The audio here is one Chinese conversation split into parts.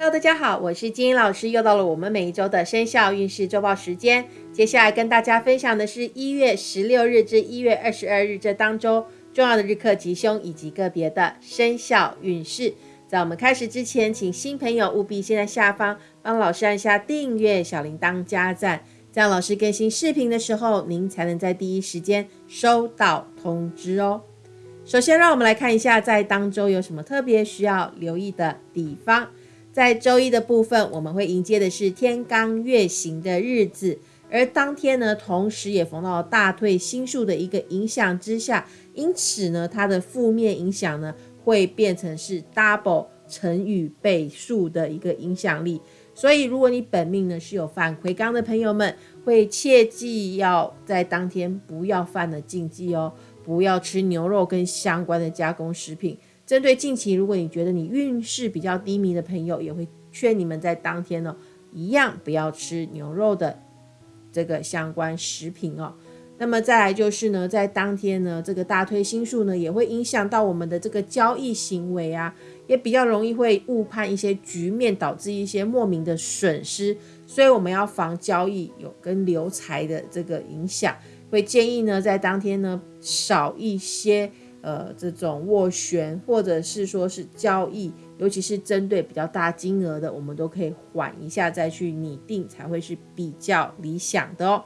Hello，大家好，我是金英老师，又到了我们每一周的生肖运势周报时间。接下来跟大家分享的是一月十六日至一月二十二日这当周重要的日课吉凶以及个别的生肖运势。在我们开始之前，请新朋友务必先在下方帮老师按下订阅、小铃铛加赞，这样老师更新视频的时候，您才能在第一时间收到通知哦。首先，让我们来看一下在当周有什么特别需要留意的地方。在周一的部分，我们会迎接的是天罡月行的日子，而当天呢，同时也逢到大退星数的一个影响之下，因此呢，它的负面影响呢，会变成是 double 乘以倍数的一个影响力。所以，如果你本命呢是有犯魁罡的朋友们，会切记要在当天不要犯的禁忌哦，不要吃牛肉跟相关的加工食品。针对近期，如果你觉得你运势比较低迷的朋友，也会劝你们在当天呢，一样不要吃牛肉的这个相关食品哦。那么再来就是呢，在当天呢，这个大推星数呢，也会影响到我们的这个交易行为啊，也比较容易会误判一些局面，导致一些莫名的损失。所以我们要防交易有跟流财的这个影响，会建议呢，在当天呢，少一些。呃，这种斡旋或者是说是交易，尤其是针对比较大金额的，我们都可以缓一下再去拟定，才会是比较理想的哦。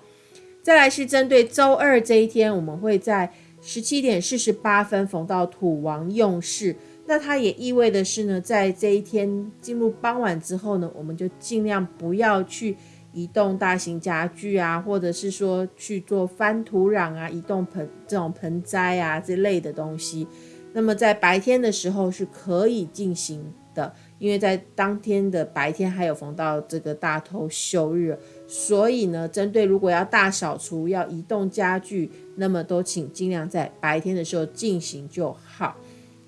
再来是针对周二这一天，我们会在十七点四十八分逢到土王用事，那它也意味的是呢，在这一天进入傍晚之后呢，我们就尽量不要去。移动大型家具啊，或者是说去做翻土壤啊、移动盆这种盆栽啊之类的东西，那么在白天的时候是可以进行的，因为在当天的白天还有逢到这个大头休日，所以呢，针对如果要大扫除、要移动家具，那么都请尽量在白天的时候进行就好。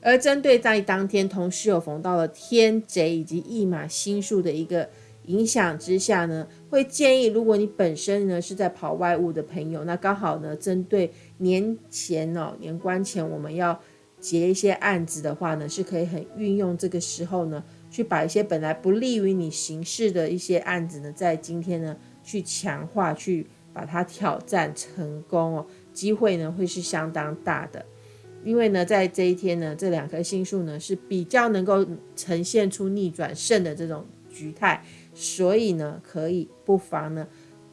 而针对在当天同时有逢到了天贼以及驿马星数的一个。影响之下呢，会建议如果你本身呢是在跑外务的朋友，那刚好呢针对年前哦年关前我们要结一些案子的话呢，是可以很运用这个时候呢，去把一些本来不利于你行事的一些案子呢，在今天呢去强化，去把它挑战成功哦，机会呢会是相当大的，因为呢在这一天呢，这两颗星数呢是比较能够呈现出逆转胜的这种局态。所以呢，可以不妨呢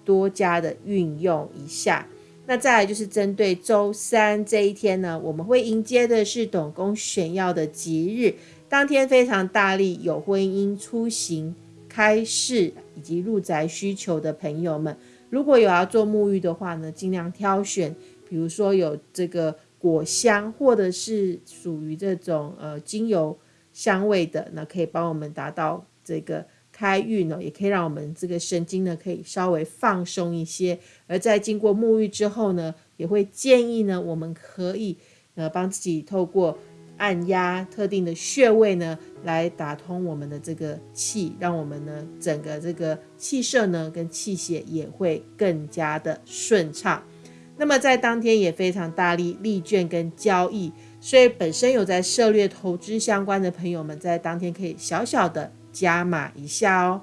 多加的运用一下。那再来就是针对周三这一天呢，我们会迎接的是董公选要的吉日，当天非常大力有婚姻、出行、开市以及入宅需求的朋友们，如果有要做沐浴的话呢，尽量挑选，比如说有这个果香或者是属于这种呃精油香味的，那可以帮我们达到这个。开运呢，也可以让我们这个神经呢，可以稍微放松一些。而在经过沐浴之后呢，也会建议呢，我们可以呃帮自己透过按压特定的穴位呢，来打通我们的这个气，让我们呢整个这个气色呢跟气血也会更加的顺畅。那么在当天也非常大力力卷跟交易，所以本身有在涉猎投资相关的朋友们，在当天可以小小的。加码一下哦，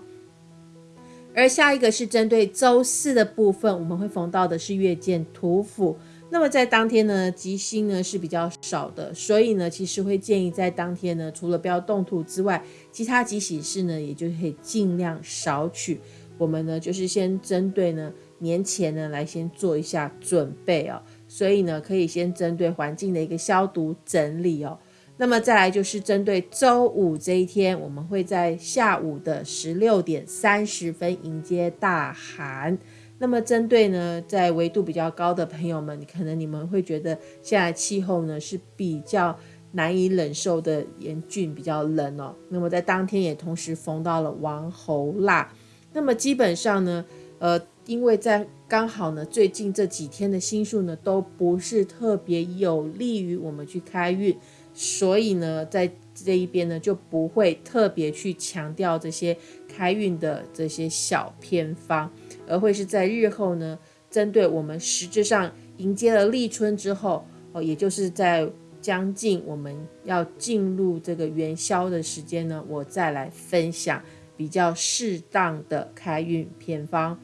而下一个是针对周四的部分，我们会逢到的是月见土府。那么在当天呢，吉星呢是比较少的，所以呢，其实会建议在当天呢，除了不要动土之外，其他吉喜事呢，也就可以尽量少取。我们呢，就是先针对呢年前呢来先做一下准备哦，所以呢，可以先针对环境的一个消毒整理哦。那么再来就是针对周五这一天，我们会在下午的十六点三十分迎接大寒。那么针对呢，在纬度比较高的朋友们，可能你们会觉得现在气候呢是比较难以忍受的严峻，比较冷哦。那么在当天也同时逢到了王侯腊。那么基本上呢，呃，因为在刚好呢，最近这几天的星数呢都不是特别有利于我们去开运。所以呢，在这一边呢，就不会特别去强调这些开运的这些小偏方，而会是在日后呢，针对我们实质上迎接了立春之后，哦，也就是在将近我们要进入这个元宵的时间呢，我再来分享比较适当的开运偏方。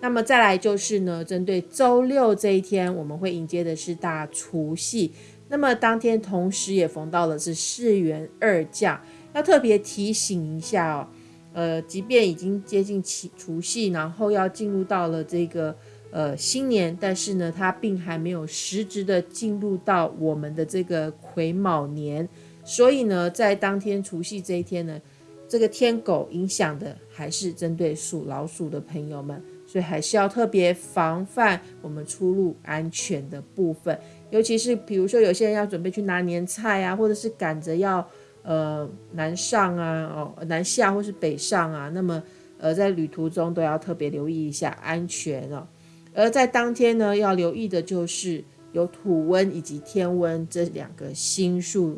那么再来就是呢，针对周六这一天，我们会迎接的是大除夕。那么当天同时也逢到了是四元二将，要特别提醒一下哦。呃，即便已经接近除除夕，然后要进入到了这个呃新年，但是呢，它并还没有实质的进入到我们的这个癸卯年，所以呢，在当天除夕这一天呢，这个天狗影响的还是针对属老鼠的朋友们，所以还是要特别防范我们出入安全的部分，尤其是比如说有些人要准备去拿年菜啊，或者是赶着要。呃，南上啊，哦，南下或是北上啊，那么呃，在旅途中都要特别留意一下安全哦。而在当天呢，要留意的就是有土温以及天温这两个星数，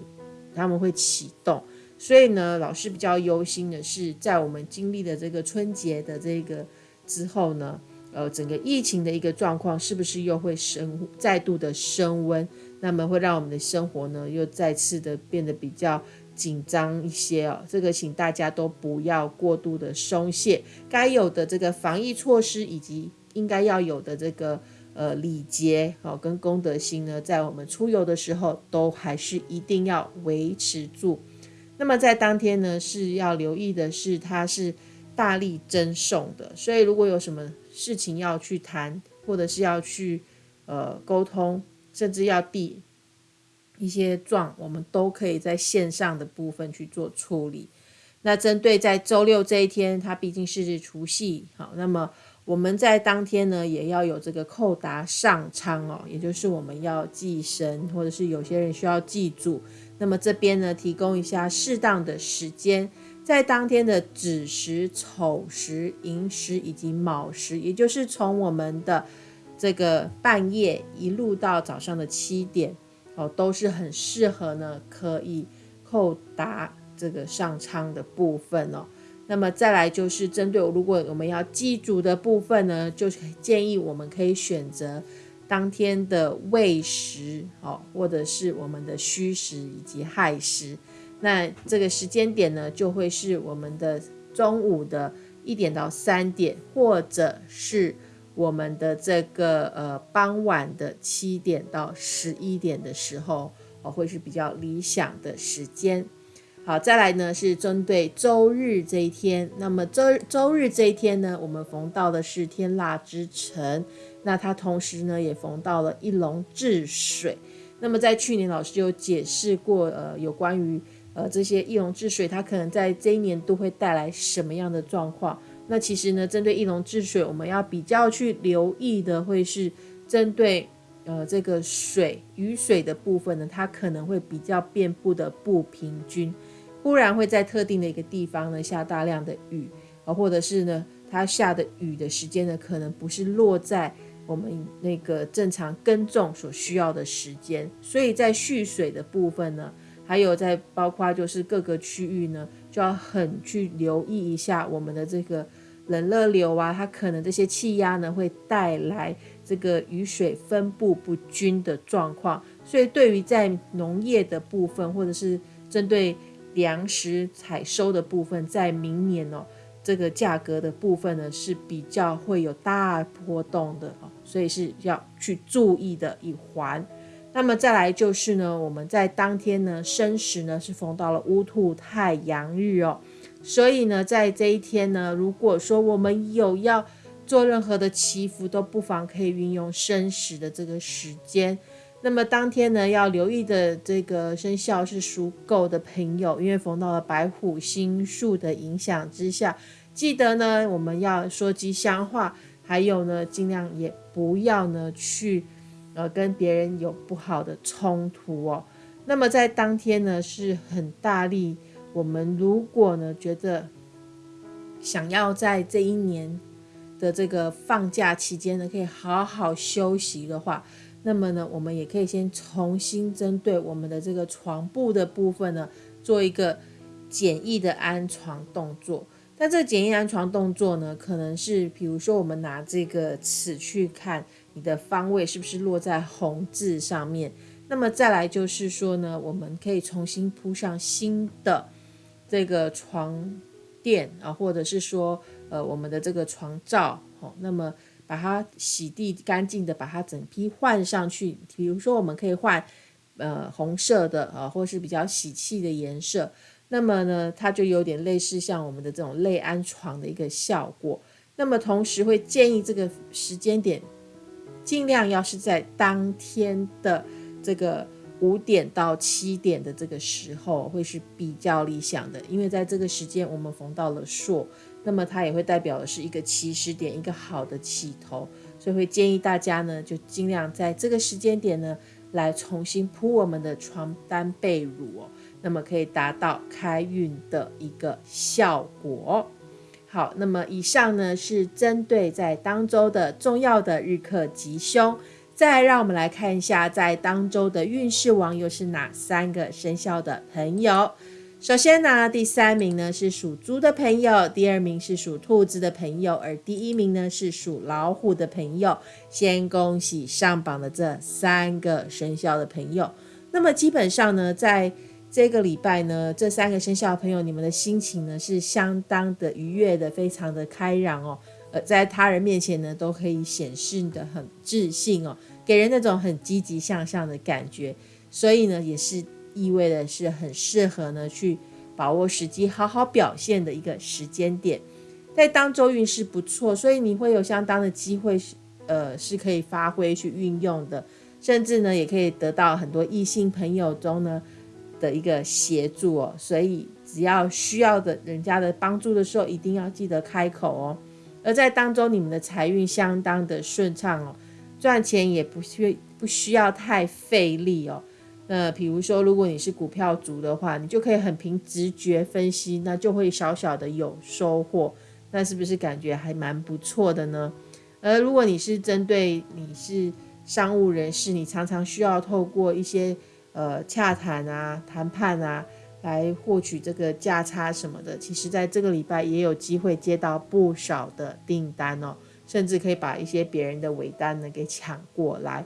他们会启动。所以呢，老师比较忧心的是，在我们经历了这个春节的这个之后呢，呃，整个疫情的一个状况是不是又会升再度的升温？那么会让我们的生活呢，又再次的变得比较。紧张一些哦，这个请大家都不要过度的松懈，该有的这个防疫措施以及应该要有的这个呃礼节哦跟公德心呢，在我们出游的时候都还是一定要维持住。那么在当天呢是要留意的是，它是大力赠送的，所以如果有什么事情要去谈，或者是要去呃沟通，甚至要递。一些状，我们都可以在线上的部分去做处理。那针对在周六这一天，它毕竟是除夕，好，那么我们在当天呢，也要有这个扣达上苍哦，也就是我们要祭神，或者是有些人需要祭祖。那么这边呢，提供一下适当的时间，在当天的子时、丑时、寅时以及卯时，也就是从我们的这个半夜一路到早上的七点。哦，都是很适合呢，可以扣打这个上苍的部分哦。那么再来就是针对如果我们要祭祖的部分呢，就建议我们可以选择当天的未时哦，或者是我们的戌时以及亥时。那这个时间点呢，就会是我们的中午的一点到三点，或者是。我们的这个呃傍晚的七点到十一点的时候，哦会是比较理想的时间。好，再来呢是针对周日这一天，那么周周日这一天呢，我们逢到的是天腊之辰，那它同时呢也逢到了一龙治水。那么在去年老师就解释过，呃有关于呃这些易龙治水，它可能在这一年都会带来什么样的状况。那其实呢，针对易龙治水，我们要比较去留意的，会是针对呃这个水雨水的部分呢，它可能会比较遍布的不平均，忽然会在特定的一个地方呢下大量的雨，啊，或者是呢它下的雨的时间呢，可能不是落在我们那个正常耕种所需要的时间，所以在蓄水的部分呢。还有在包括就是各个区域呢，就要很去留意一下我们的这个冷热流啊，它可能这些气压呢会带来这个雨水分布不均的状况。所以对于在农业的部分，或者是针对粮食采收的部分，在明年哦，这个价格的部分呢是比较会有大波动的，所以是要去注意的一环。那么再来就是呢，我们在当天呢申时呢是逢到了乌兔太阳日哦，所以呢在这一天呢，如果说我们有要做任何的祈福，都不妨可以运用申时的这个时间。那么当天呢要留意的这个生肖是属狗的朋友，因为逢到了白虎星数的影响之下，记得呢我们要说吉祥话，还有呢尽量也不要呢去。呃，跟别人有不好的冲突哦。那么在当天呢，是很大力。我们如果呢觉得想要在这一年的这个放假期间呢，可以好好休息的话，那么呢，我们也可以先重新针对我们的这个床布的部分呢，做一个简易的安床动作。但这简易安床动作呢，可能是比如说我们拿这个尺去看你的方位是不是落在红字上面。那么再来就是说呢，我们可以重新铺上新的这个床垫啊，或者是说呃我们的这个床罩，哦，那么把它洗涤干净的，把它整批换上去。比如说我们可以换呃红色的啊，或是比较喜气的颜色。那么呢，它就有点类似像我们的这种类安床的一个效果。那么同时会建议这个时间点，尽量要是在当天的这个五点到七点的这个时候，会是比较理想的。因为在这个时间我们逢到了朔，那么它也会代表的是一个起始点，一个好的起头。所以会建议大家呢，就尽量在这个时间点呢，来重新铺我们的床单被褥哦。那么可以达到开运的一个效果。好，那么以上呢是针对在当周的重要的日课吉凶。再让我们来看一下，在当周的运势王又是哪三个生肖的朋友。首先呢，第三名呢是属猪的朋友，第二名是属兔子的朋友，而第一名呢是属老虎的朋友。先恭喜上榜的这三个生肖的朋友。那么基本上呢，在这个礼拜呢，这三个生肖朋友，你们的心情呢是相当的愉悦的，非常的开朗哦。呃，在他人面前呢，都可以显示的很自信哦，给人那种很积极向上的感觉。所以呢，也是意味的是很适合呢去把握时机，好好表现的一个时间点。在当周运势不错，所以你会有相当的机会是呃是可以发挥去运用的，甚至呢也可以得到很多异性朋友中呢。的一个协助哦，所以只要需要的人家的帮助的时候，一定要记得开口哦。而在当中，你们的财运相当的顺畅哦，赚钱也不需不需要太费力哦。那比如说，如果你是股票族的话，你就可以很凭直觉分析，那就会小小的有收获。那是不是感觉还蛮不错的呢？而如果你是针对你是商务人士，你常常需要透过一些。呃，洽谈啊，谈判啊，来获取这个价差什么的，其实在这个礼拜也有机会接到不少的订单哦，甚至可以把一些别人的尾单呢给抢过来。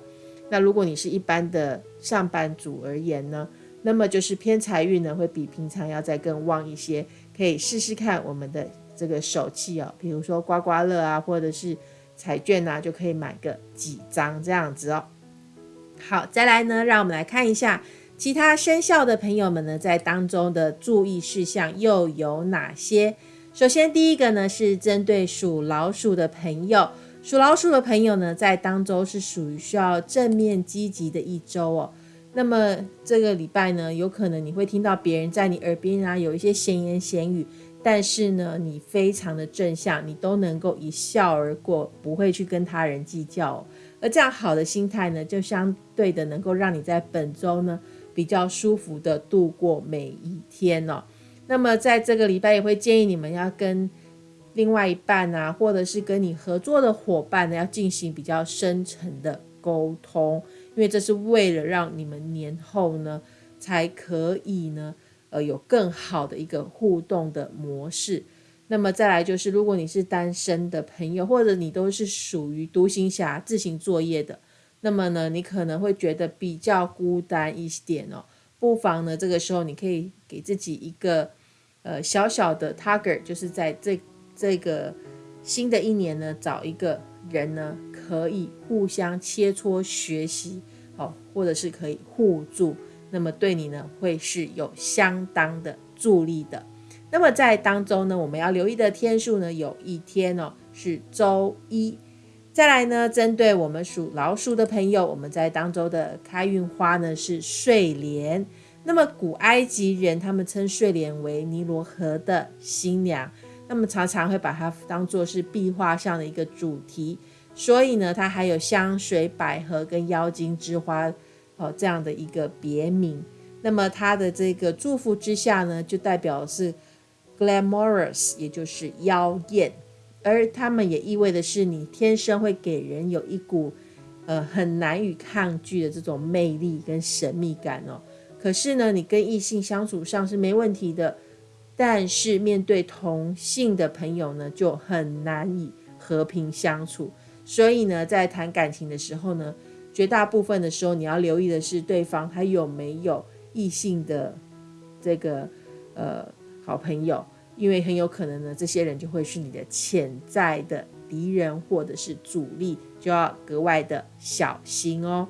那如果你是一般的上班族而言呢，那么就是偏财运呢会比平常要再更旺一些，可以试试看我们的这个手气哦，比如说刮刮乐啊，或者是彩券啊，就可以买个几张这样子哦。好，再来呢，让我们来看一下其他生肖的朋友们呢，在当中的注意事项又有哪些？首先，第一个呢是针对属老鼠的朋友，属老鼠的朋友呢，在当周是属于需要正面积极的一周哦。那么这个礼拜呢，有可能你会听到别人在你耳边啊有一些闲言闲语，但是呢，你非常的正向，你都能够一笑而过，不会去跟他人计较。而这样好的心态呢，就相对的能够让你在本周呢比较舒服的度过每一天哦。那么在这个礼拜也会建议你们要跟另外一半啊，或者是跟你合作的伙伴呢，要进行比较深层的沟通，因为这是为了让你们年后呢才可以呢，呃，有更好的一个互动的模式。那么再来就是，如果你是单身的朋友，或者你都是属于独行侠、自行作业的，那么呢，你可能会觉得比较孤单一点哦。不妨呢，这个时候你可以给自己一个呃小小的 target，就是在这这个新的一年呢，找一个人呢，可以互相切磋学习哦，或者是可以互助，那么对你呢，会是有相当的助力的。那么在当中呢，我们要留意的天数呢，有一天哦是周一。再来呢，针对我们属老鼠的朋友，我们在当周的开运花呢是睡莲。那么古埃及人他们称睡莲为尼罗河的新娘，那么常常会把它当做是壁画上的一个主题。所以呢，它还有香水、百合跟妖精之花哦这样的一个别名。那么它的这个祝福之下呢，就代表是。Glamorous，也就是妖艳，而他们也意味的是你天生会给人有一股呃很难以抗拒的这种魅力跟神秘感哦。可是呢，你跟异性相处上是没问题的，但是面对同性的朋友呢，就很难以和平相处。所以呢，在谈感情的时候呢，绝大部分的时候你要留意的是对方他有没有异性的这个呃。好朋友，因为很有可能呢，这些人就会是你的潜在的敌人或者是阻力，就要格外的小心哦。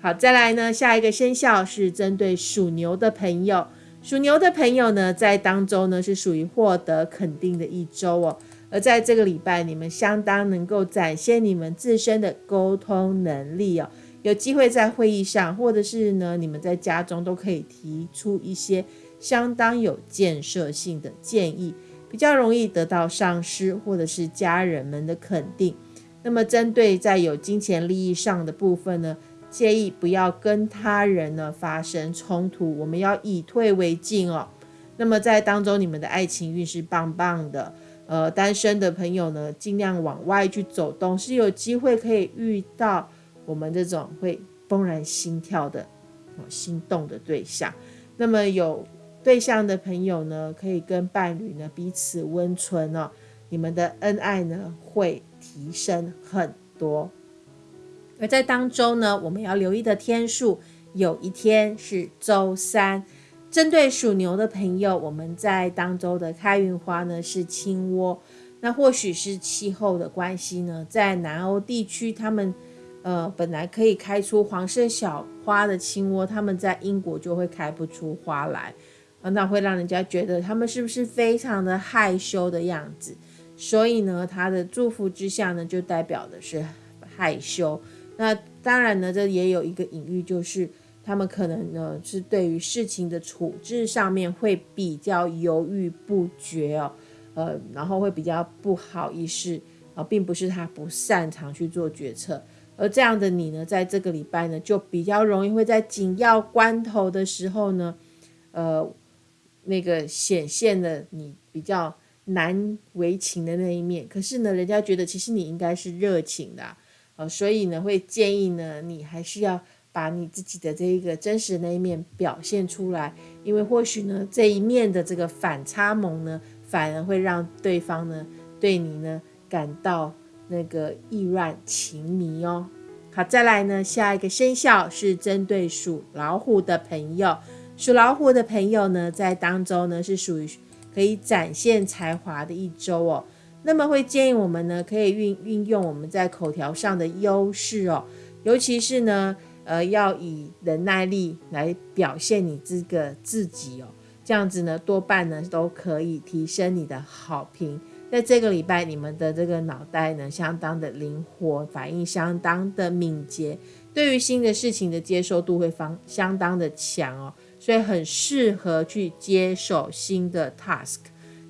好，再来呢，下一个生肖是针对属牛的朋友。属牛的朋友呢，在当周呢是属于获得肯定的一周哦。而在这个礼拜，你们相当能够展现你们自身的沟通能力哦。有机会在会议上，或者是呢，你们在家中都可以提出一些相当有建设性的建议，比较容易得到上司或者是家人们的肯定。那么，针对在有金钱利益上的部分呢？建议不要跟他人呢发生冲突，我们要以退为进哦。那么在当中，你们的爱情运是棒棒的。呃，单身的朋友呢，尽量往外去走动，是有机会可以遇到我们这种会怦然心跳的、哦心动的对象。那么有对象的朋友呢，可以跟伴侣呢彼此温存哦，你们的恩爱呢会提升很多。而在当中呢，我们要留意的天数，有一天是周三。针对属牛的朋友，我们在当周的开运花呢是青窝。那或许是气候的关系呢，在南欧地区，他们呃本来可以开出黄色小花的青窝，他们在英国就会开不出花来，那会让人家觉得他们是不是非常的害羞的样子？所以呢，他的祝福之下呢，就代表的是害羞。那当然呢，这也有一个隐喻，就是他们可能呢是对于事情的处置上面会比较犹豫不决哦，呃，然后会比较不好意思啊，并不是他不擅长去做决策，而这样的你呢，在这个礼拜呢，就比较容易会在紧要关头的时候呢，呃，那个显现了你比较难为情的那一面，可是呢，人家觉得其实你应该是热情的。呃，所以呢，会建议呢，你还是要把你自己的这一个真实的那一面表现出来，因为或许呢，这一面的这个反差萌呢，反而会让对方呢，对你呢感到那个意乱情迷哦。好，再来呢，下一个生肖是针对属老虎的朋友，属老虎的朋友呢，在当周呢是属于可以展现才华的一周哦。那么会建议我们呢，可以运运用我们在口条上的优势哦，尤其是呢，呃，要以忍耐力来表现你这个自己哦，这样子呢，多半呢都可以提升你的好评。在这个礼拜，你们的这个脑袋呢，相当的灵活，反应相当的敏捷，对于新的事情的接受度会方相当的强哦，所以很适合去接手新的 task。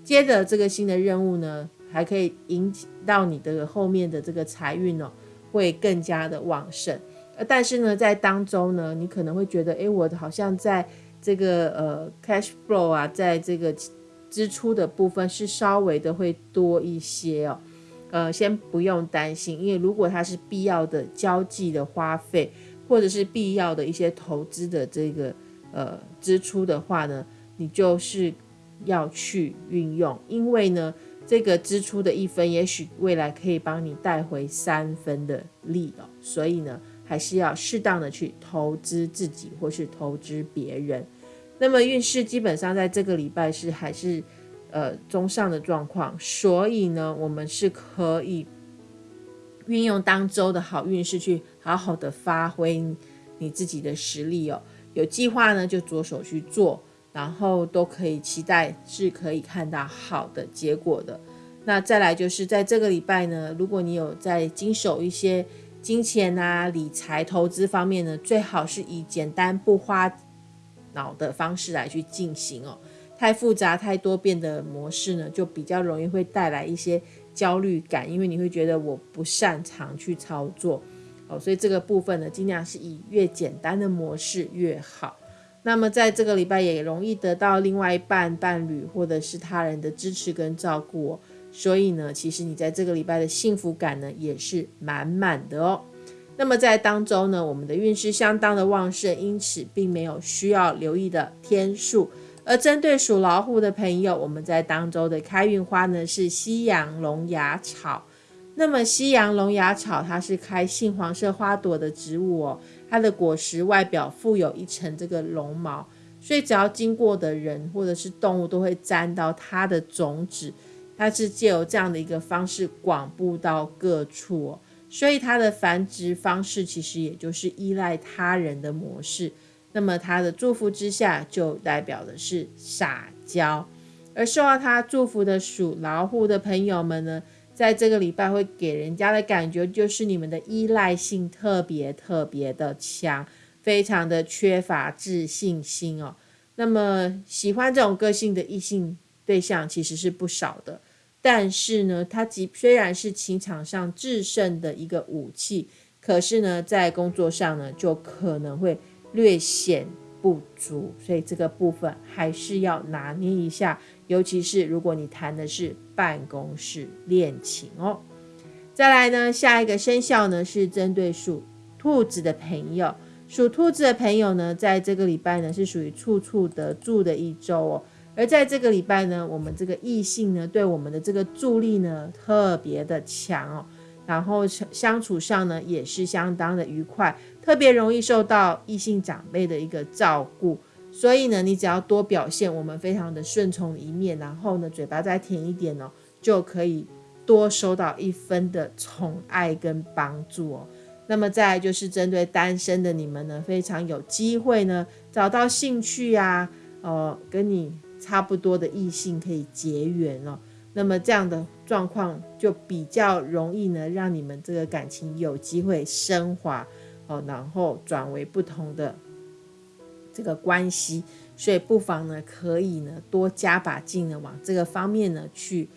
接着这个新的任务呢。还可以引起到你的后面的这个财运哦，会更加的旺盛。但是呢，在当中呢，你可能会觉得，哎，我好像在这个呃 cash flow 啊，在这个支出的部分是稍微的会多一些哦。呃，先不用担心，因为如果它是必要的交际的花费，或者是必要的一些投资的这个呃支出的话呢，你就是要去运用，因为呢。这个支出的一分，也许未来可以帮你带回三分的利哦。所以呢，还是要适当的去投资自己或是投资别人。那么运势基本上在这个礼拜是还是呃中上的状况，所以呢，我们是可以运用当周的好运势去好好的发挥你自己的实力哦。有计划呢，就着手去做。然后都可以期待是可以看到好的结果的。那再来就是在这个礼拜呢，如果你有在经手一些金钱啊、理财、投资方面呢，最好是以简单不花脑的方式来去进行哦。太复杂、太多变的模式呢，就比较容易会带来一些焦虑感，因为你会觉得我不擅长去操作哦。所以这个部分呢，尽量是以越简单的模式越好。那么在这个礼拜也容易得到另外一半伴侣或者是他人的支持跟照顾哦，所以呢，其实你在这个礼拜的幸福感呢也是满满的哦。那么在当中呢，我们的运势相当的旺盛，因此并没有需要留意的天数。而针对属老虎的朋友，我们在当周的开运花呢是西洋龙牙草。那么西洋龙牙草它是开杏黄色花朵的植物哦。它的果实外表附有一层这个绒毛，所以只要经过的人或者是动物都会沾到它的种子，它是借由这样的一个方式广布到各处哦。所以它的繁殖方式其实也就是依赖他人的模式。那么它的祝福之下，就代表的是撒娇。而受到他祝福的属老虎的朋友们呢，在这个礼拜会给人家的感觉就是你们的依赖性特别特别的强，非常的缺乏自信心哦。那么喜欢这种个性的异性对象其实是不少的，但是呢，他即虽然是情场上制胜的一个武器，可是呢，在工作上呢，就可能会略显。不足，所以这个部分还是要拿捏一下，尤其是如果你谈的是办公室恋情哦。再来呢，下一个生肖呢是针对属兔子的朋友，属兔子的朋友呢，在这个礼拜呢是属于处处得助的一周哦。而在这个礼拜呢，我们这个异性呢对我们的这个助力呢特别的强哦。然后相处上呢，也是相当的愉快，特别容易受到异性长辈的一个照顾。所以呢，你只要多表现我们非常的顺从一面，然后呢，嘴巴再甜一点哦，就可以多收到一分的宠爱跟帮助哦。那么再就是针对单身的你们呢，非常有机会呢，找到兴趣呀，呃，跟你差不多的异性可以结缘哦。那么这样的状况就比较容易呢，让你们这个感情有机会升华哦，然后转为不同的这个关系，所以不妨呢，可以呢多加把劲呢，往这个方面呢去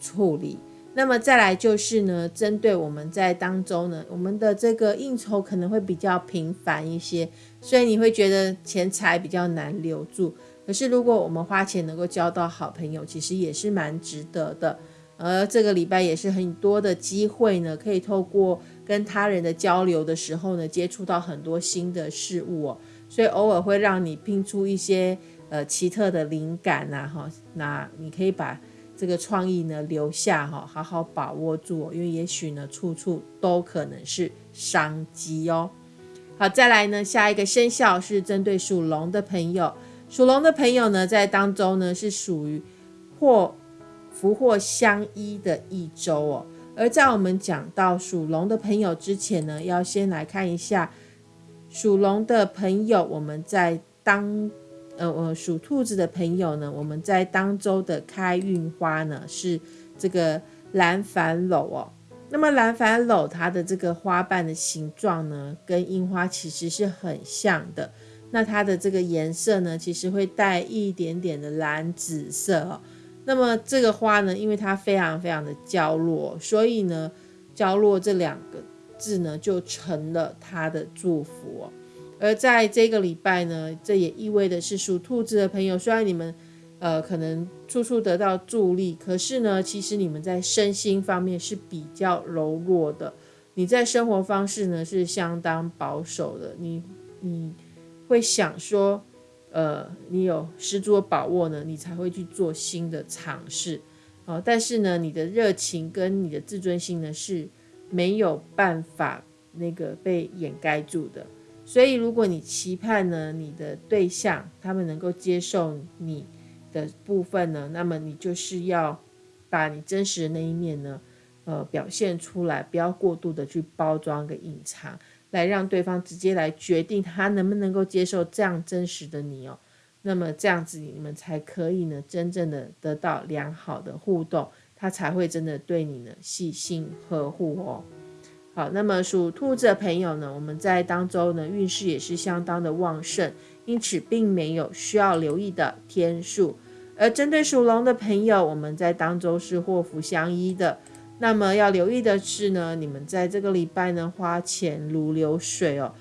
处理。那么再来就是呢，针对我们在当中呢，我们的这个应酬可能会比较频繁一些，所以你会觉得钱财比较难留住。可是，如果我们花钱能够交到好朋友，其实也是蛮值得的。而这个礼拜也是很多的机会呢，可以透过跟他人的交流的时候呢，接触到很多新的事物哦。所以偶尔会让你拼出一些呃奇特的灵感呐，哈。那你可以把这个创意呢留下哈，好好把握住，因为也许呢处处都可能是商机哦。好，再来呢，下一个生肖是针对属龙的朋友。属龙的朋友呢，在当中呢是属于祸福祸相依的一周哦。而在我们讲到属龙的朋友之前呢，要先来看一下属龙的朋友，我们在当呃呃属兔子的朋友呢，我们在当周的开运花呢是这个蓝矾篓哦。那么蓝矾篓它的这个花瓣的形状呢，跟樱花其实是很像的。那它的这个颜色呢，其实会带一点点的蓝紫色哦。那么这个花呢，因为它非常非常的娇弱，所以呢，娇弱这两个字呢，就成了他的祝福哦。而在这个礼拜呢，这也意味的是属兔子的朋友，虽然你们呃可能处处得到助力，可是呢，其实你们在身心方面是比较柔弱的。你在生活方式呢是相当保守的，你你。会想说，呃，你有十足的把握呢，你才会去做新的尝试，哦，但是呢，你的热情跟你的自尊心呢是没有办法那个被掩盖住的。所以，如果你期盼呢，你的对象他们能够接受你的部分呢，那么你就是要把你真实的那一面呢，呃，表现出来，不要过度的去包装跟隐藏。来让对方直接来决定他能不能够接受这样真实的你哦，那么这样子你们才可以呢，真正的得到良好的互动，他才会真的对你呢细心呵护哦。好，那么属兔子的朋友呢，我们在当周呢运势也是相当的旺盛，因此并没有需要留意的天数。而针对属龙的朋友，我们在当周是祸福相依的。那么要留意的是呢，你们在这个礼拜呢花钱如流水哦，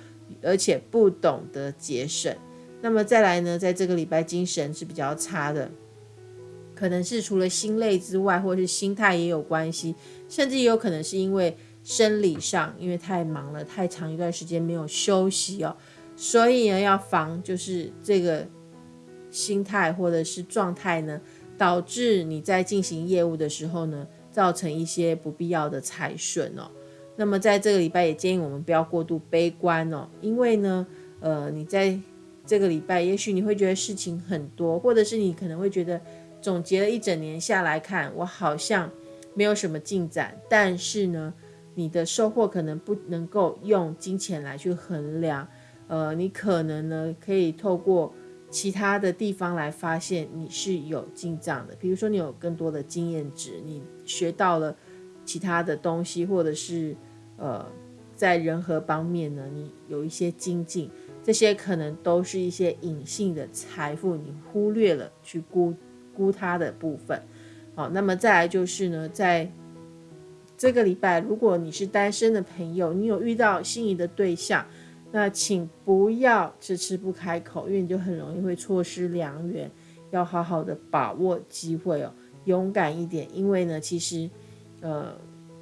而且不懂得节省。那么再来呢，在这个礼拜精神是比较差的，可能是除了心累之外，或是心态也有关系，甚至也有可能是因为生理上，因为太忙了，太长一段时间没有休息哦，所以呢要防就是这个心态或者是状态呢，导致你在进行业务的时候呢。造成一些不必要的财损哦。那么在这个礼拜也建议我们不要过度悲观哦，因为呢，呃，你在这个礼拜，也许你会觉得事情很多，或者是你可能会觉得总结了一整年下来看，我好像没有什么进展。但是呢，你的收获可能不能够用金钱来去衡量，呃，你可能呢可以透过其他的地方来发现你是有进账的。比如说你有更多的经验值，你学到了其他的东西，或者是呃在人和方面呢，你有一些精进。这些可能都是一些隐性的财富，你忽略了去估估它的部分。好，那么再来就是呢，在这个礼拜，如果你是单身的朋友，你有遇到心仪的对象，那请不要迟迟不开口，因为你就很容易会错失良缘。要好好的把握机会哦，勇敢一点，因为呢，其实呃，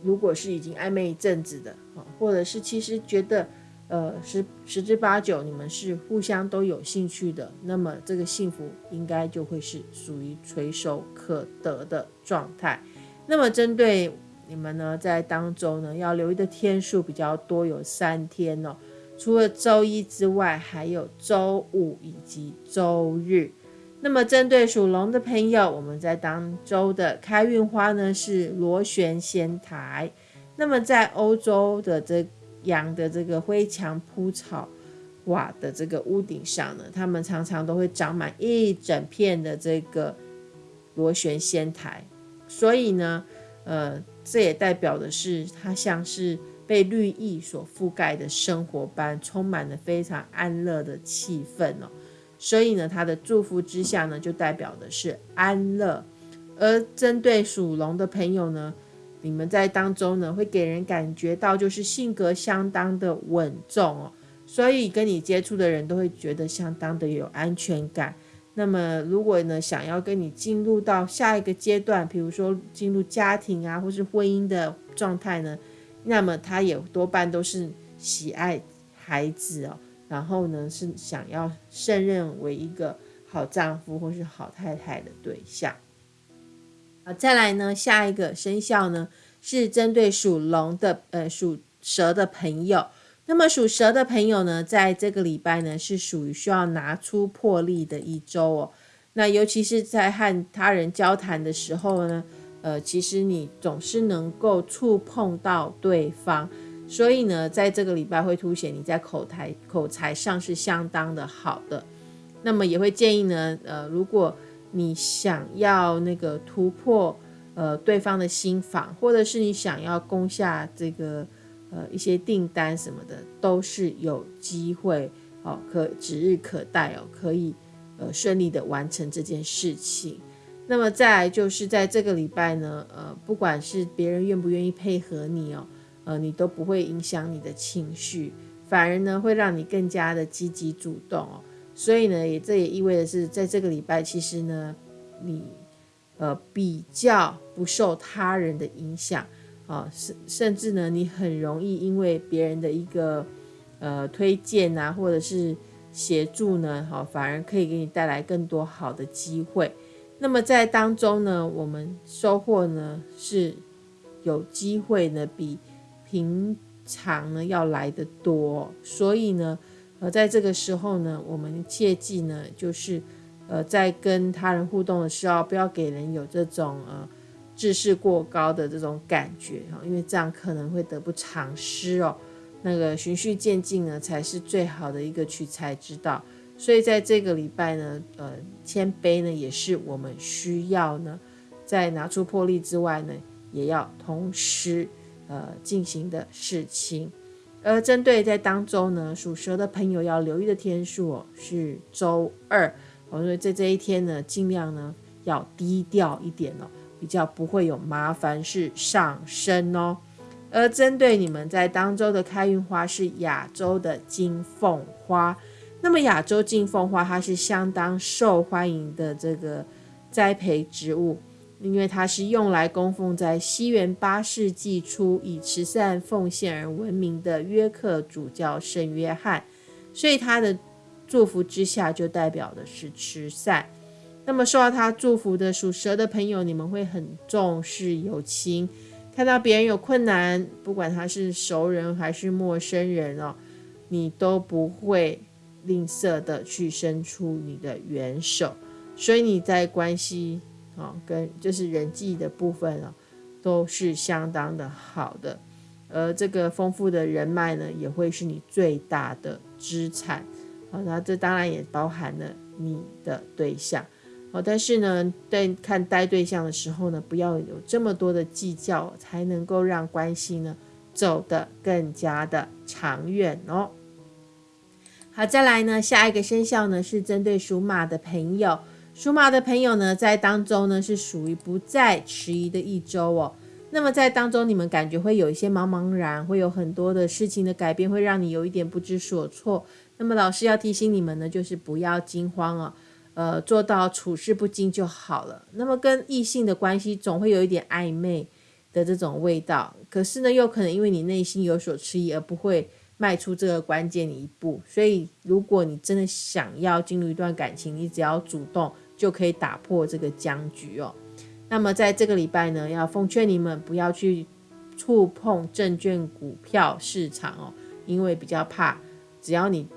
如果是已经暧昧一阵子的，或者是其实觉得。呃，十十之八九，你们是互相都有兴趣的，那么这个幸福应该就会是属于垂手可得的状态。那么针对你们呢，在当中呢，要留意的天数比较多，有三天哦。除了周一之外，还有周五以及周日。那么针对属龙的朋友，我们在当周的开运花呢是螺旋仙台。那么在欧洲的这。养的这个灰墙铺草瓦的这个屋顶上呢，他们常常都会长满一整片的这个螺旋仙台，所以呢，呃，这也代表的是它像是被绿意所覆盖的生活般，充满了非常安乐的气氛哦。所以呢，它的祝福之下呢，就代表的是安乐。而针对属龙的朋友呢，你们在当中呢，会给人感觉到就是性格相当的稳重哦，所以跟你接触的人都会觉得相当的有安全感。那么如果呢，想要跟你进入到下一个阶段，比如说进入家庭啊，或是婚姻的状态呢，那么他也多半都是喜爱孩子哦，然后呢是想要胜任为一个好丈夫或是好太太的对象。啊，再来呢，下一个生肖呢是针对属龙的，呃，属蛇的朋友。那么属蛇的朋友呢，在这个礼拜呢是属于需要拿出魄力的一周哦。那尤其是在和他人交谈的时候呢，呃，其实你总是能够触碰到对方，所以呢，在这个礼拜会凸显你在口才口才上是相当的好的。那么也会建议呢，呃，如果你想要那个突破，呃，对方的心房，或者是你想要攻下这个，呃，一些订单什么的，都是有机会哦，可指日可待哦，可以呃顺利的完成这件事情。那么再来就是在这个礼拜呢，呃，不管是别人愿不愿意配合你哦，呃，你都不会影响你的情绪，反而呢会让你更加的积极主动哦。所以呢，也这也意味着是在这个礼拜，其实呢，你呃比较不受他人的影响啊，甚甚至呢，你很容易因为别人的一个呃推荐啊，或者是协助呢，好，反而可以给你带来更多好的机会。那么在当中呢，我们收获呢是有机会呢比平常呢要来的多，所以呢。而在这个时候呢，我们切记呢，就是，呃，在跟他人互动的时候，不要给人有这种呃自视过高的这种感觉哈，因为这样可能会得不偿失哦。那个循序渐进呢，才是最好的一个取材之道。所以在这个礼拜呢，呃，谦卑呢，也是我们需要呢，在拿出魄力之外呢，也要同时呃进行的事情。而针对在当周呢，属蛇的朋友要留意的天数哦，是周二。我说在这一天呢，尽量呢要低调一点哦，比较不会有麻烦事上身哦。而针对你们在当周的开运花是亚洲的金凤花，那么亚洲金凤花它是相当受欢迎的这个栽培植物。因为它是用来供奉在西元八世纪初以慈善奉献而闻名的约克主教圣约翰，所以他的祝福之下就代表的是慈善。那么受到他祝福的属蛇的朋友，你们会很重视友情，看到别人有困难，不管他是熟人还是陌生人哦，你都不会吝啬的去伸出你的援手，所以你在关系啊跟就是人际的部分啊，都是相当的好的。而这个丰富的人脉呢，也会是你最大的资产。好，那这当然也包含了你的对象。好，但是呢，在看待对象的时候呢，不要有这么多的计较，才能够让关系呢走得更加的长远哦。好，再来呢，下一个生肖呢是针对属马的朋友，属马的朋友呢在当中呢是属于不再迟疑的一周哦。那么在当中，你们感觉会有一些茫茫然，会有很多的事情的改变，会让你有一点不知所措。那么老师要提醒你们呢，就是不要惊慌哦。呃，做到处事不惊就好了。那么跟异性的关系总会有一点暧昧的这种味道，可是呢，又可能因为你内心有所迟疑而不会迈出这个关键的一步。所以，如果你真的想要进入一段感情，你只要主动就可以打破这个僵局哦。那么在这个礼拜呢，要奉劝你们不要去触碰证券股票市场哦，因为比较怕，只要你。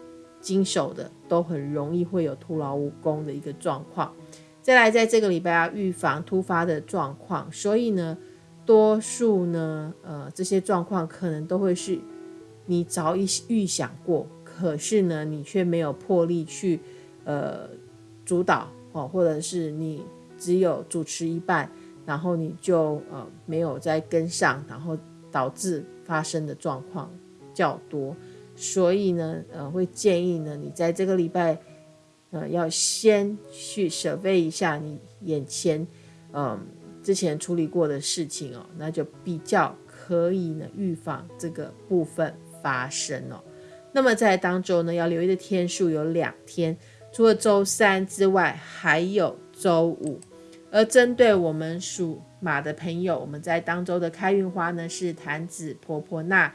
经手的都很容易会有徒劳无功的一个状况。再来，在这个礼拜要预防突发的状况，所以呢，多数呢，呃，这些状况可能都会是你早已预想过，可是呢，你却没有魄力去呃主导哦，或者是你只有主持一半，然后你就呃没有再跟上，然后导致发生的状况较多。所以呢，呃，会建议呢，你在这个礼拜，呃，要先去舍备一下你眼前，嗯，之前处理过的事情哦，那就比较可以呢预防这个部分发生哦。那么在当中呢，要留意的天数有两天，除了周三之外，还有周五。而针对我们属马的朋友，我们在当周的开运花呢是坛子婆婆那。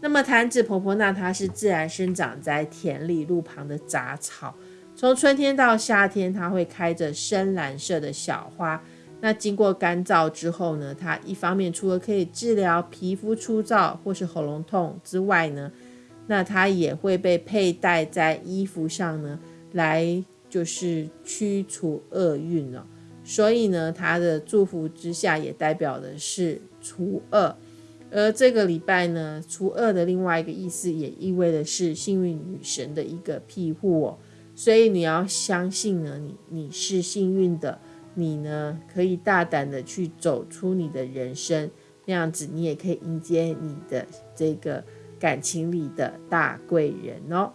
那么坛子婆婆那它是自然生长在田里路旁的杂草，从春天到夏天，它会开着深蓝色的小花。那经过干燥之后呢，它一方面除了可以治疗皮肤粗糙或是喉咙痛之外呢，那它也会被佩戴在衣服上呢，来就是驱除厄运哦。所以呢，它的祝福之下也代表的是除恶。而这个礼拜呢，除恶的另外一个意思，也意味的是幸运女神的一个庇护哦。所以你要相信呢，你你是幸运的，你呢可以大胆的去走出你的人生，那样子你也可以迎接你的这个感情里的大贵人哦。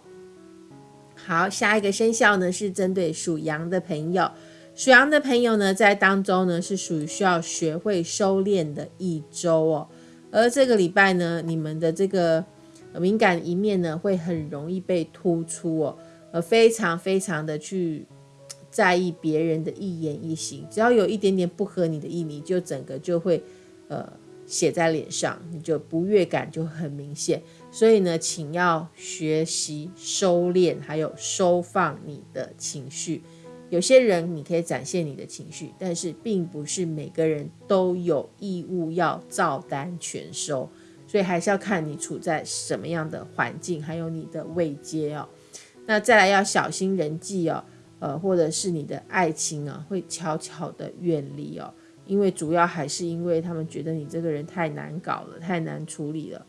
好，下一个生肖呢是针对属羊的朋友，属羊的朋友呢在当中呢是属于需要学会收敛的一周哦。而这个礼拜呢，你们的这个敏感一面呢，会很容易被突出哦，呃，非常非常的去在意别人的一言一行，只要有一点点不合你的意，你就整个就会呃写在脸上，你就不悦感就很明显。所以呢，请要学习收敛，还有收放你的情绪。有些人你可以展现你的情绪，但是并不是每个人都有义务要照单全收，所以还是要看你处在什么样的环境，还有你的位阶哦。那再来要小心人际哦，呃，或者是你的爱情啊，会悄悄的远离哦，因为主要还是因为他们觉得你这个人太难搞了，太难处理了。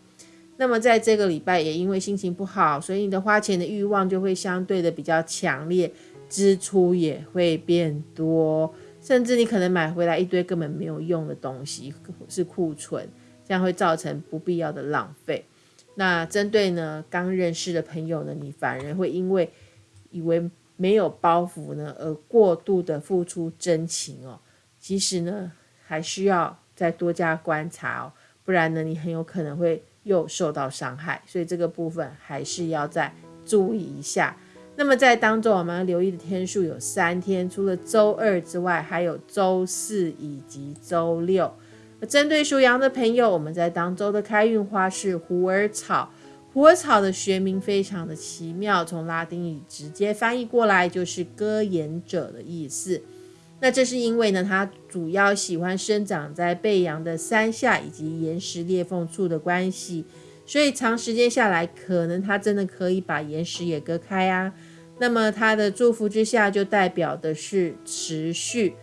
那么在这个礼拜也因为心情不好，所以你的花钱的欲望就会相对的比较强烈。支出也会变多，甚至你可能买回来一堆根本没有用的东西是库存，这样会造成不必要的浪费。那针对呢刚认识的朋友呢，你反而会因为以为没有包袱呢而过度的付出真情哦。其实呢还需要再多加观察哦，不然呢你很有可能会又受到伤害。所以这个部分还是要再注意一下。那么在当中，我们要留意的天数有三天，除了周二之外，还有周四以及周六。针对属羊的朋友，我们在当周的开运花是虎耳草。虎耳草的学名非常的奇妙，从拉丁语直接翻译过来就是割岩者的意思。那这是因为呢，它主要喜欢生长在背阳的山下以及岩石裂缝处的关系。所以长时间下来，可能它真的可以把岩石也割开啊。那么它的祝福之下就代表的是持续。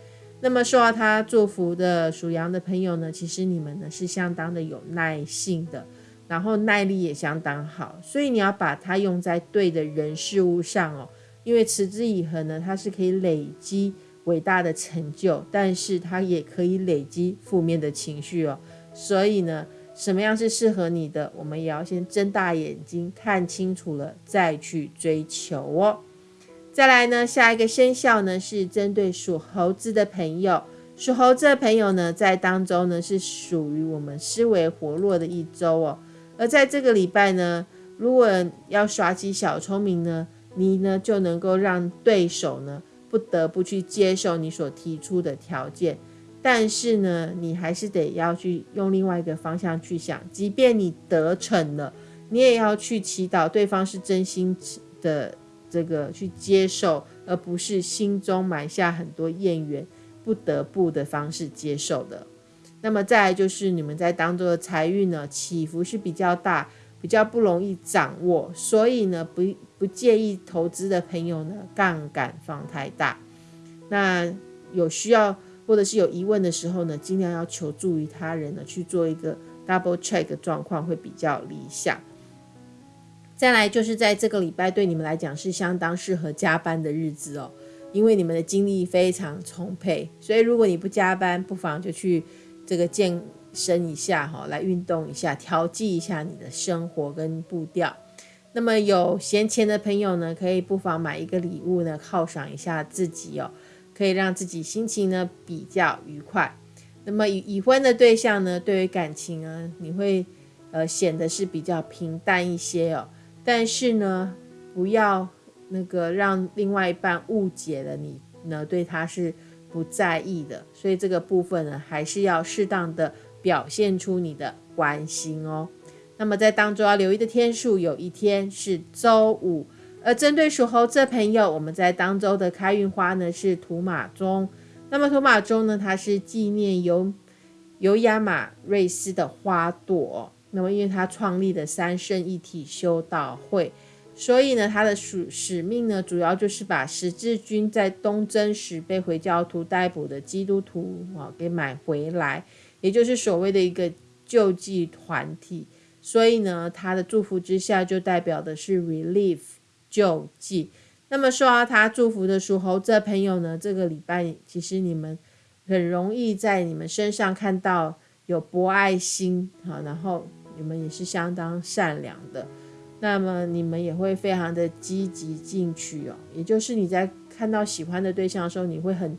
那么受到它祝福的属羊的朋友呢，其实你们呢是相当的有耐性的，然后耐力也相当好，所以你要把它用在对的人事物上哦。因为持之以恒呢，它是可以累积伟大的成就，但是它也可以累积负面的情绪哦。所以呢，什么样是适合你的，我们也要先睁大眼睛看清楚了再去追求哦。再来呢，下一个生肖呢是针对属猴子的朋友，属猴子的朋友呢在当中呢是属于我们思维活络的一周哦。而在这个礼拜呢，如果要耍起小聪明呢。你呢就能够让对手呢不得不去接受你所提出的条件，但是呢，你还是得要去用另外一个方向去想，即便你得逞了，你也要去祈祷对方是真心的这个去接受，而不是心中埋下很多怨言，不得不的方式接受的。那么再来就是你们在当中的财运呢起伏是比较大。比较不容易掌握，所以呢，不不介意投资的朋友呢，杠杆放太大。那有需要或者是有疑问的时候呢，尽量要求助于他人呢，去做一个 double check 状况会比较理想。再来就是在这个礼拜对你们来讲是相当适合加班的日子哦，因为你们的精力非常充沛，所以如果你不加班，不妨就去这个健。身一下哈，来运动一下，调剂一下你的生活跟步调。那么有闲钱的朋友呢，可以不妨买一个礼物呢，犒赏一下自己哦，可以让自己心情呢比较愉快。那么已已婚的对象呢，对于感情呢，你会呃显得是比较平淡一些哦。但是呢，不要那个让另外一半误解了你呢，对他是不在意的。所以这个部分呢，还是要适当的。表现出你的关心哦。那么在当中要留意的天数，有一天是周五。而针对属猴这朋友，我们在当周的开运花呢是土马钟。那么土马钟呢，它是纪念由由亚马瑞斯的花朵。那么因为他创立的三圣一体修道会，所以呢，他的使使命呢，主要就是把十字军在东征时被回教徒逮捕的基督徒啊给买回来。也就是所谓的一个救济团体，所以呢，他的祝福之下就代表的是 relief 救济。那么说到他祝福的属猴子朋友呢，这个礼拜其实你们很容易在你们身上看到有博爱心啊，然后你们也是相当善良的，那么你们也会非常的积极进取哦。也就是你在看到喜欢的对象的时候，你会很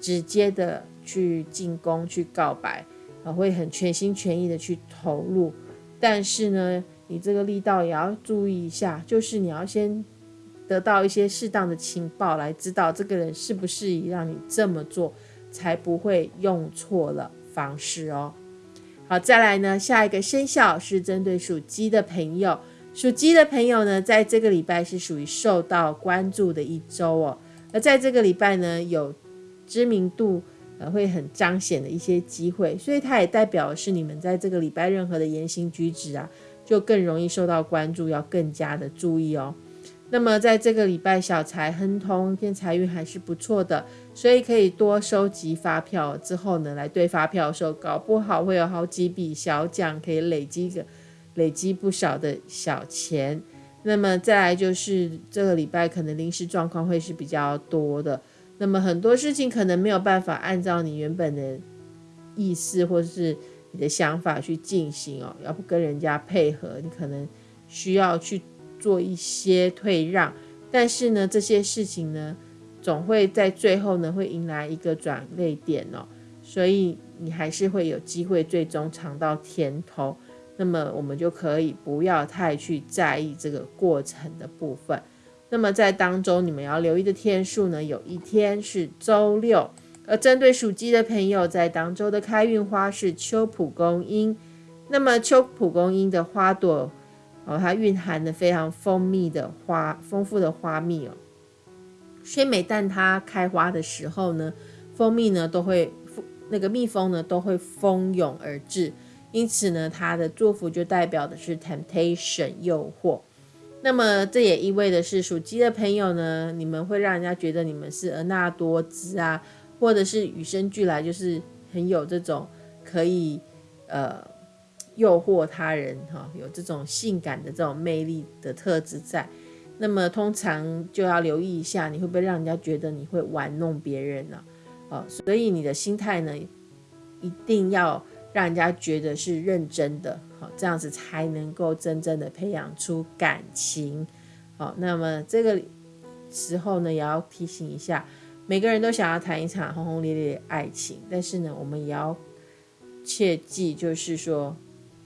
直接的去进攻、去告白。啊会很全心全意的去投入，但是呢，你这个力道也要注意一下，就是你要先得到一些适当的情报，来知道这个人适不适宜让你这么做，才不会用错了方式哦。好，再来呢，下一个生肖是针对属鸡的朋友，属鸡的朋友呢，在这个礼拜是属于受到关注的一周哦，而在这个礼拜呢，有知名度。呃，会很彰显的一些机会，所以它也代表是你们在这个礼拜任何的言行举止啊，就更容易受到关注，要更加的注意哦。那么在这个礼拜小财亨通，偏财运还是不错的，所以可以多收集发票之后呢，来对发票的时候，搞不好会有好几笔小奖，可以累积个累积不少的小钱。那么再来就是这个礼拜可能临时状况会是比较多的。那么很多事情可能没有办法按照你原本的意思或者是你的想法去进行哦，要不跟人家配合，你可能需要去做一些退让。但是呢，这些事情呢，总会在最后呢会迎来一个转泪点哦，所以你还是会有机会最终尝到甜头。那么我们就可以不要太去在意这个过程的部分。那么在当中，你们要留意的天数呢？有一天是周六。而针对属鸡的朋友，在当周的开运花是秋蒲公英。那么秋蒲公英的花朵哦，它蕴含的非常蜂蜜的花，丰富的花蜜哦。所以每当它开花的时候呢，蜂蜜呢都会那个蜜蜂呢都会蜂拥而至。因此呢，他的祝福就代表的是 temptation 诱惑。那么这也意味的是，属鸡的朋友呢，你们会让人家觉得你们是婀娜多姿啊，或者是与生俱来就是很有这种可以呃诱惑他人哈，有这种性感的这种魅力的特质在。那么通常就要留意一下，你会不会让人家觉得你会玩弄别人呢？哦，所以你的心态呢，一定要让人家觉得是认真的。好，这样子才能够真正的培养出感情。好，那么这个时候呢，也要提醒一下，每个人都想要谈一场轰轰烈烈的爱情，但是呢，我们也要切记，就是说，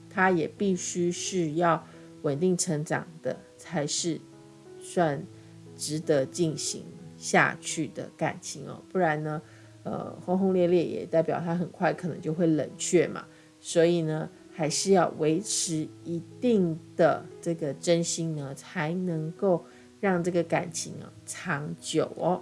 他也必须是要稳定成长的，才是算值得进行下去的感情哦。不然呢，呃，轰轰烈烈也代表它很快可能就会冷却嘛。所以呢。还是要维持一定的这个真心呢，才能够让这个感情啊长久哦。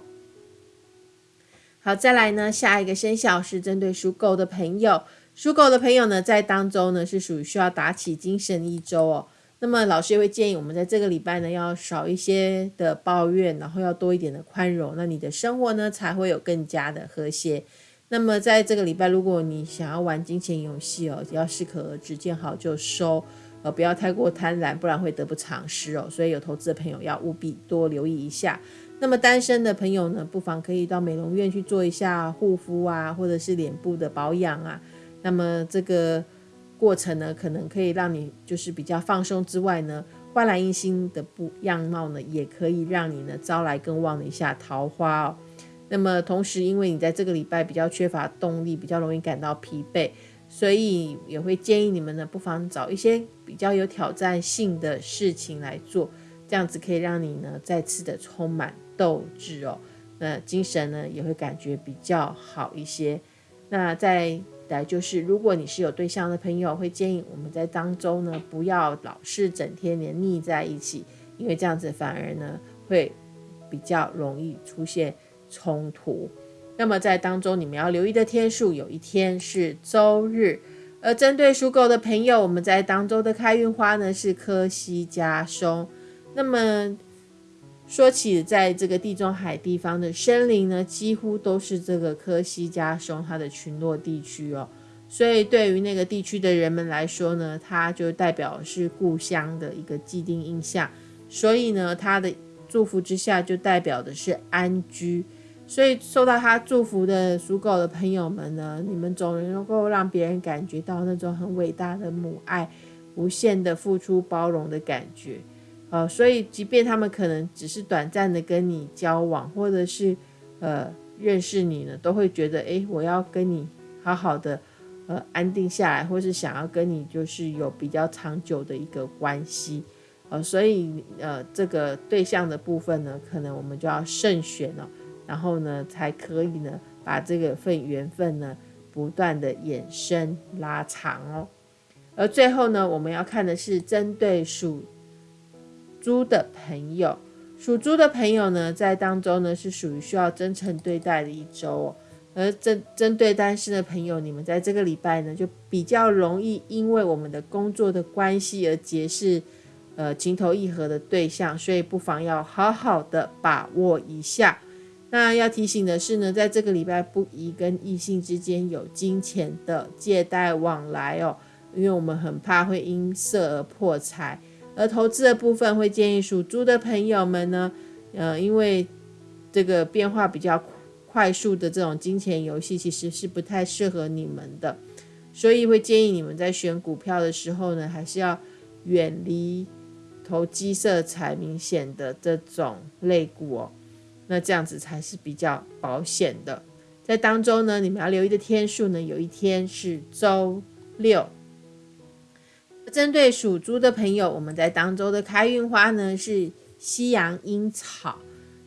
好，再来呢，下一个生肖是针对属狗的朋友，属狗的朋友呢，在当中呢是属于需要打起精神一周哦。那么老师也会建议我们在这个礼拜呢，要少一些的抱怨，然后要多一点的宽容，那你的生活呢才会有更加的和谐。那么在这个礼拜，如果你想要玩金钱游戏哦，要适可而止，见好就收，呃，不要太过贪婪，不然会得不偿失哦。所以有投资的朋友要务必多留意一下。那么单身的朋友呢，不妨可以到美容院去做一下护肤啊，或者是脸部的保养啊。那么这个过程呢，可能可以让你就是比较放松之外呢，焕然一新的不样貌呢，也可以让你呢招来更旺的一下桃花哦。那么同时，因为你在这个礼拜比较缺乏动力，比较容易感到疲惫，所以也会建议你们呢，不妨找一些比较有挑战性的事情来做，这样子可以让你呢再次的充满斗志哦，那精神呢也会感觉比较好一些。那在来就是，如果你是有对象的朋友，会建议我们在当中呢不要老是整天黏腻在一起，因为这样子反而呢会比较容易出现。冲突，那么在当中你们要留意的天数，有一天是周日。而针对属狗的朋友，我们在当周的开运花呢是科西加松。那么说起在这个地中海地方的森林呢，几乎都是这个科西嘉松它的群落地区哦。所以对于那个地区的人们来说呢，它就代表是故乡的一个既定印象。所以呢，它的祝福之下就代表的是安居。所以受到他祝福的属狗的朋友们呢，你们总能够让别人感觉到那种很伟大的母爱、无限的付出、包容的感觉。呃，所以即便他们可能只是短暂的跟你交往，或者是呃认识你呢，都会觉得，哎，我要跟你好好的呃安定下来，或是想要跟你就是有比较长久的一个关系。呃，所以呃这个对象的部分呢，可能我们就要慎选了。然后呢，才可以呢，把这个份缘分呢，不断的延伸拉长哦。而最后呢，我们要看的是针对属猪的朋友，属猪的朋友呢，在当中呢，是属于需要真诚对待的一周哦。而针针对单身的朋友，你们在这个礼拜呢，就比较容易因为我们的工作的关系而结识呃情投意合的对象，所以不妨要好好的把握一下。那要提醒的是呢，在这个礼拜不宜跟异性之间有金钱的借贷往来哦，因为我们很怕会因色而破财。而投资的部分会建议属猪的朋友们呢，呃，因为这个变化比较快速的这种金钱游戏其实是不太适合你们的，所以会建议你们在选股票的时候呢，还是要远离投机色彩明显的这种类股哦。那这样子才是比较保险的。在当中呢，你们要留意的天数呢，有一天是周六。针对属猪的朋友，我们在当周的开运花呢是西洋樱草。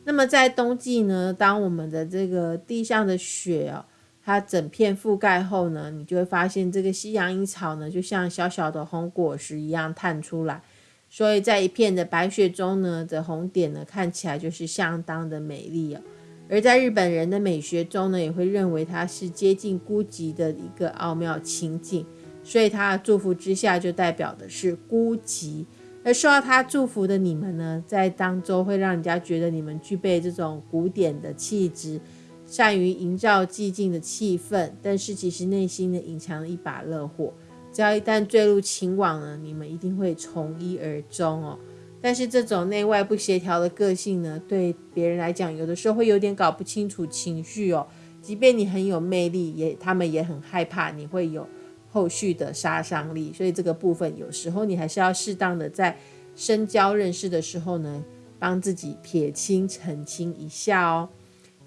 那么在冬季呢，当我们的这个地上的雪哦，它整片覆盖后呢，你就会发现这个西洋樱草呢，就像小小的红果实一样探出来。所以在一片的白雪中呢，的红点呢，看起来就是相当的美丽哦。而在日本人的美学中呢，也会认为它是接近孤寂的一个奥妙情景。所以他的祝福之下，就代表的是孤寂。而受到他祝福的你们呢，在当中会让人家觉得你们具备这种古典的气质，善于营造寂静的气氛，但是其实内心呢隐藏了一把热火。只要一旦坠入情网呢，你们一定会从一而终哦。但是这种内外不协调的个性呢，对别人来讲，有的时候会有点搞不清楚情绪哦。即便你很有魅力，也他们也很害怕你会有后续的杀伤力。所以这个部分有时候你还是要适当的在深交认识的时候呢，帮自己撇清澄清一下哦。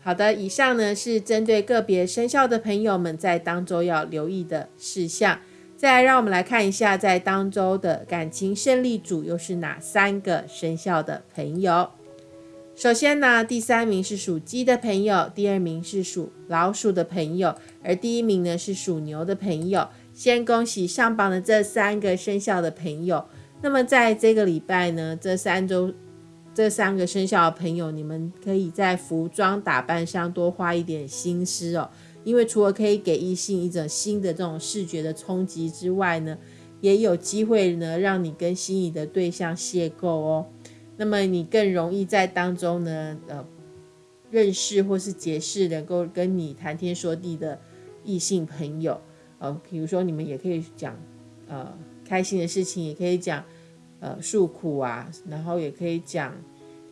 好的，以上呢是针对个别生肖的朋友们在当周要留意的事项。再来，让我们来看一下，在当周的感情胜利组又是哪三个生肖的朋友？首先呢，第三名是属鸡的朋友，第二名是属老鼠的朋友，而第一名呢是属牛的朋友。先恭喜上榜的这三个生肖的朋友。那么在这个礼拜呢，这三周这三个生肖的朋友，你们可以在服装打扮上多花一点心思哦。因为除了可以给异性一种新的这种视觉的冲击之外呢，也有机会呢让你跟心仪的对象邂逅哦。那么你更容易在当中呢，呃，认识或是结识能够跟你谈天说地的异性朋友。比如说你们也可以讲呃开心的事情，也可以讲呃诉苦啊，然后也可以讲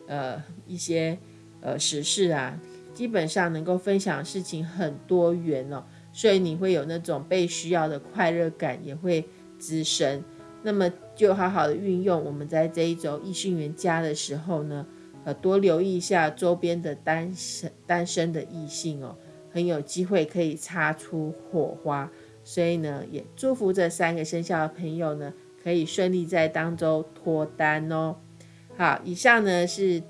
呃一些呃实事啊。基本上能够分享的事情很多元哦，所以你会有那种被需要的快乐感也会滋生。那么就好好的运用我们在这一周异性缘加的时候呢，呃，多留意一下周边的单身单身的异性哦，很有机会可以擦出火花。所以呢，也祝福这三个生肖的朋友呢，可以顺利在当周脱单哦。好，以上呢是。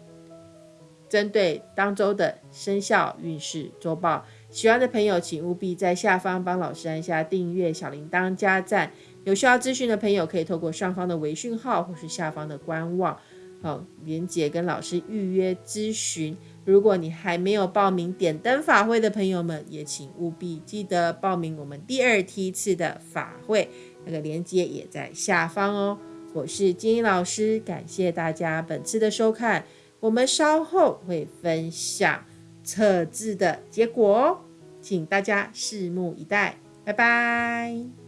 针对当周的生肖运势周报，喜欢的朋友请务必在下方帮老师按下订阅、小铃铛、加赞。有需要咨询的朋友，可以透过上方的微讯号或是下方的官网，好连接跟老师预约咨询。如果你还没有报名点灯法会的朋友们，也请务必记得报名我们第二梯次的法会，那个链接也在下方哦。我是金英老师，感谢大家本次的收看。我们稍后会分享测字的结果哦，请大家拭目以待。拜拜。